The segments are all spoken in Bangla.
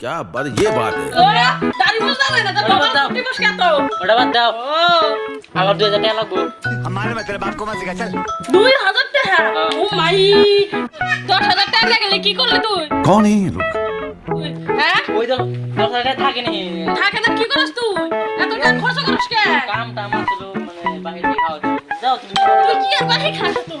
क्या बात ये बात है ওরা দাড়ি বুঝতে হবে না তোর মোবাইল দাও। টিপস কেন ওটা বাদ দাও ও আমার দুই হাজার টাকা লাগবো हमारे में तेरे बाप को मत सिखा चल দুই হাজার টাকা ও মাই দশ হাজার টাকা নিয়ে গেলে কি করলি তুই कौन है ये लोग হ্যাঁ ওই তো দশ হাজার টাকা থাকে নি থাকে না কি করিস তুই এত টাকা খরচ করিস কে কাম টাম আসলো মানে বাইরে থেকে খাওয়া দাওয়া। যাও তুমি তুই কি আর বাকি খাস তুই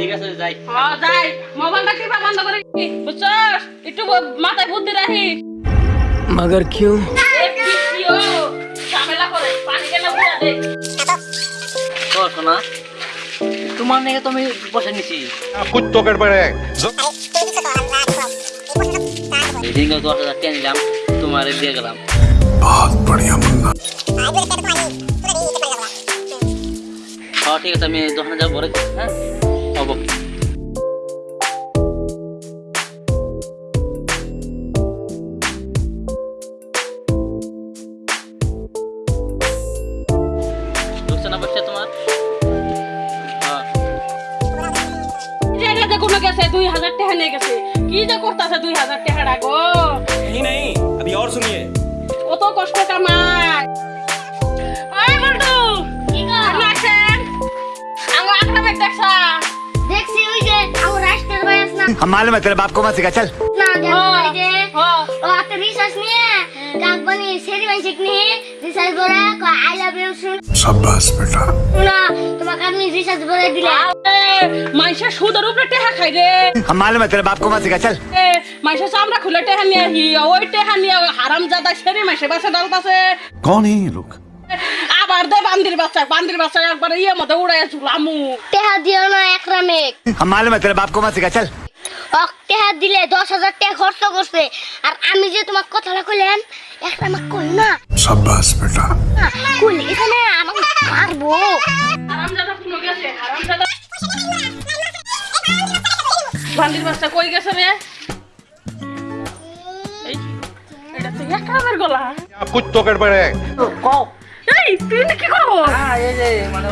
ঠিক আছে যাই হ্যাঁ যাই মোবাইলটা টিপা বন্ধ করে দিবি, বুঝছস একটু ব- মাথায় বুদ্ধি রাখিস मगर क्यों এ কি কি ও ঝামেলা করে পানি কেন বুড়া দে তো শোনা তোমার নাকি তুমি বসে নিছি कुछ तो गड़बड़ है এদিন দশ হাজার টাকা নিলাম তোমার দিয়ে গেলাম बहुत बढ़िया मुन्ना হ্যাঁ ঠিক আছে আমি দশ হাজার ভরে দিচ্ছি, হ্যাঁ Noble. সেরি মানসিক নিয়ে রিসার্চ করে আই লাভ ইউ শুন शाबाश बेटा না তোমাকে আমি রিসার্চ করে দিলে মাইসা সুদের উপরে টেহা খাই রে हमारे में तेरे बाप को मत सिखा चल এ, মাইসা চামড়া খুলে টেহা নিয়ে আহি ওই টেহা নিয়ে হারাম জাদা সেরি মাসে বাসে ডাল পাশে कौन है ये लोग আবার দে বান্দির বাচ্চা বান্দির বাচ্চা একবার ইয়ে মতো উড়াই ঝুলামু টেহা দিও না একরামেক हमारे में तेरे बाप को मत सिखा चल ওক টেহা দিলে দশ হাজার টাকা খরচ করছে। আর আমি যে তোমার কথাটা কইলেন একটা আমার কই না? সাব্বাস বেটা। কইলে এখানে আমাকে মারবো। কোন গেছে কুত্তকের পরে কও। এই তুই কি করব মানে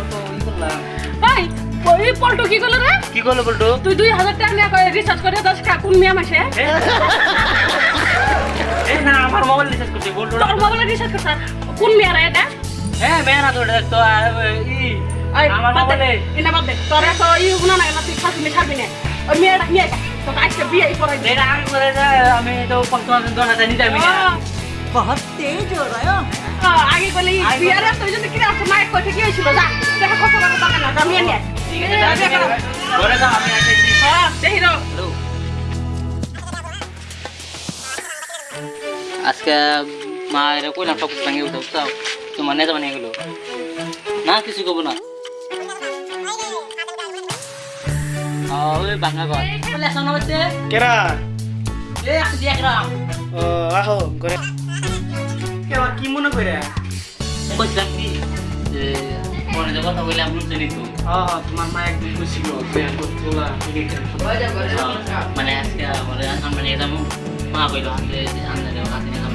ওই পল্টু কি করল রে? কি করল পল্টু? তুই দুই হাজার টাকা নিয়ে রিচার্জ করে দশ কাকুন মিয়া মাসে না আমার মোবাইল রিচার্জ করছি বলতো তোর মোবাইল রিচার্জ করছ কোন মিয়া রে এটা? হ্যাঁ মেয়া না তো এটা তো ই আমার মোবাইলে এটা বাদ দে তোর তো ই গুনা না তুই খাসি মে ছাড়বি না। ওই মেয়েটা মেয়েটা তো আজকে বিয়ে পড়াই দে না আমি করে আমি তো 5000 10000 নিতে আমি না। বহুত তেজ হো রায় আগে বলে বিয়ারা তুই যদি কি আছে মাইক কি হইছিল যা দেখা কথা দরকার না আমি নিয়ে আজকে মা এরা না সব কিছু ভাঙিয়ে উঠে বুঝছ তোমার নেতা বানিয়ে গেলো। না কিছু করব না। ওই ভাঙা ঘর। বলে কি মনে করে? যে ফোনে যে কথা বললাম বুঝতে নিত হ্যাঁ তোমার মা একদিন খুশি গো তোলা মানে আজকে আমার আমরা নিয়ে যাবো মা কইলো হাতে আনতে দেবো হাতে নিয়ে যাবো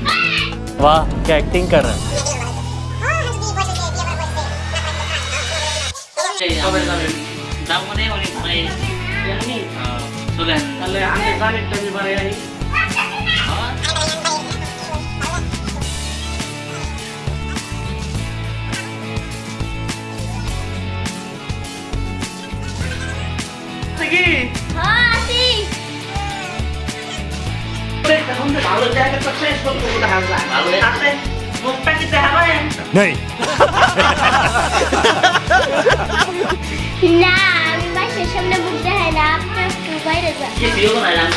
वाह क्या एक्टिंग कर रहा है সেই আমরা যাবো মানে অনেক মানে আহ, চলেন তাহলে আমি জানির টাইমে বাড়ি ভালো জায়গা তো শেষ করতে ভালো হাতে মুখটা কি দেখাবেন नहीं না আমি মাসের সামনে মুখ দেখাই না আপনার একটু বাইরে যান কি দিও না রাম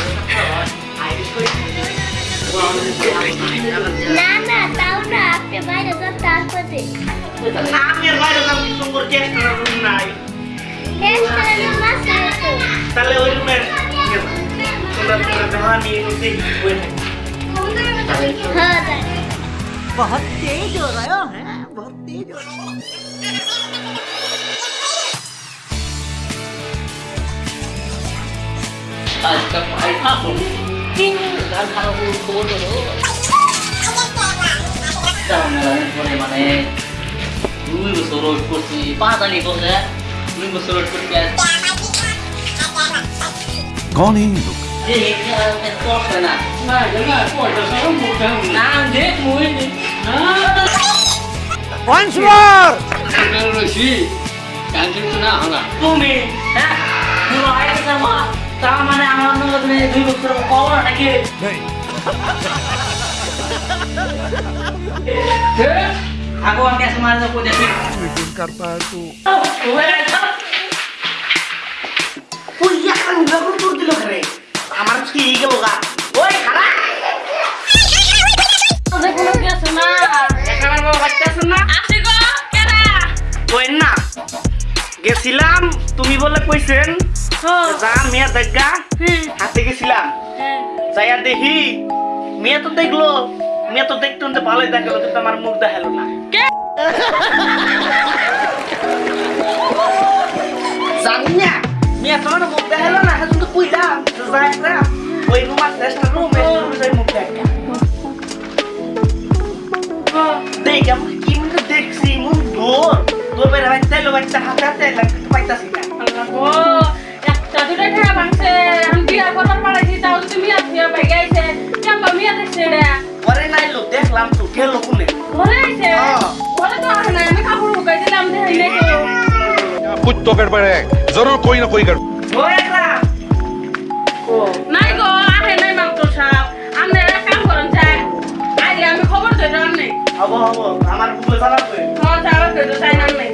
না না তাও না আপনি বাইরে যান তারপরে নামের বাইরে যাবো সুন্দর চেষ্টা রুম নাই এখানে মাসে তো তাহলে ওই রুমের তোমরা তোমরা দেওয়া নিয়ে নিতে হ্যাঁ যান बहुत तेज हो रहे हो हैं बहुत तेज हो रहे हो আজকে ভাই থাকুন গান খারাপ খবর দেবো পরে মানে দুই বছর রোড করছি পাঁচ আনি করছে দুই বছর রোড করছি আর कौन है ये लोग Once more. Aku angkat semangat aku jadi. Bikin kartu. Oh, gue. Wih, ya kan udah aku turun dulu keren. কি গেল গা ওই তোদের কোনো কি আছে না এখানে বাচ্চা না আসি গো কেডা ওই না গেছিলাম তুমি বলে কইছেন? যা মেয়ে দেখা হাতে গেছিলাম যাইয়া দেখি মেয়ে তো দেখল। মেয়ে তো দেখতে শুনতে ভালোই দেখাল কিন্তু আমার মুখ দেখাল না? জানি না। মেয়ে তোমার মুখ দেখাল না এখন তো কইলাম যাই Păi numai să așa nu mergi, nu vrei mă pe acea Păi, că mă chimi că te exi, mă dor Tu vei la vaite, lo vaite, ha, frate, la cât vai ta sica Ya, tu te quedas para allá. Zorro, coño, coño, coño. হবো হবো আমার বুকে চালাবে হ্যাঁ যাবে তো চাই নাম নাই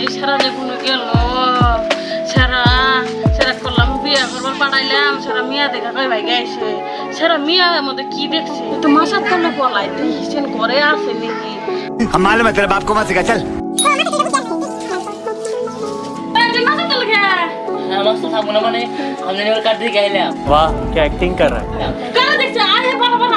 এই সারা যে কোনো গেল সারা সারা করলাম বিয়া করবার পাঠাইলাম সারা মিয়া দেখা কই ভাই গাইছে সারা মিয়ার মধ্যে কি দেখছে তো মাসার তলে বলাই দেখছেন ঘরে আছে নাকি हम मालूम है तेरे बाप को मत सिखा चल এই যে মাসার তলে কে আমার তো থাকবো না মানে আমি এবার কাট দিয়ে গাইলাম वाह क्या एक्टिंग कर रहा है কারা দেখছে আরে বাবা বাবা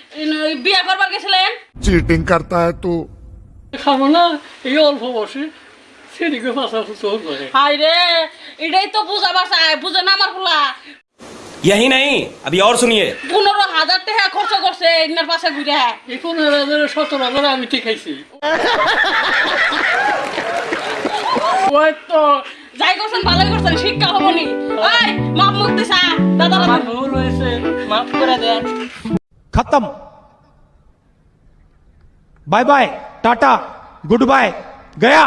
বিয়া করবার গেছিলেন चीटिंग करता है तू খাবো না এই অল্প বসে সেদিকে পাশা চোর করে হাই রে এটাই তো বুঝা বাসায় বুঝে না আমার ফুলা यही नहीं अभी और सुनिए পনেরো হাজার টাকা খরচ করছে ইনার পাশে ঘুরে এই পনেরো হাজার সতেরো হাজার আমি ঠিক খাইছি ওই তো যাই করছেন ভালোই করছেন শিক্ষা হবনি ওই মাপ মুক্তি চা দাদারা আমার ভুল হয়েছে মাফ করে দেন खत्म। Bye bye Tata goodbye गया।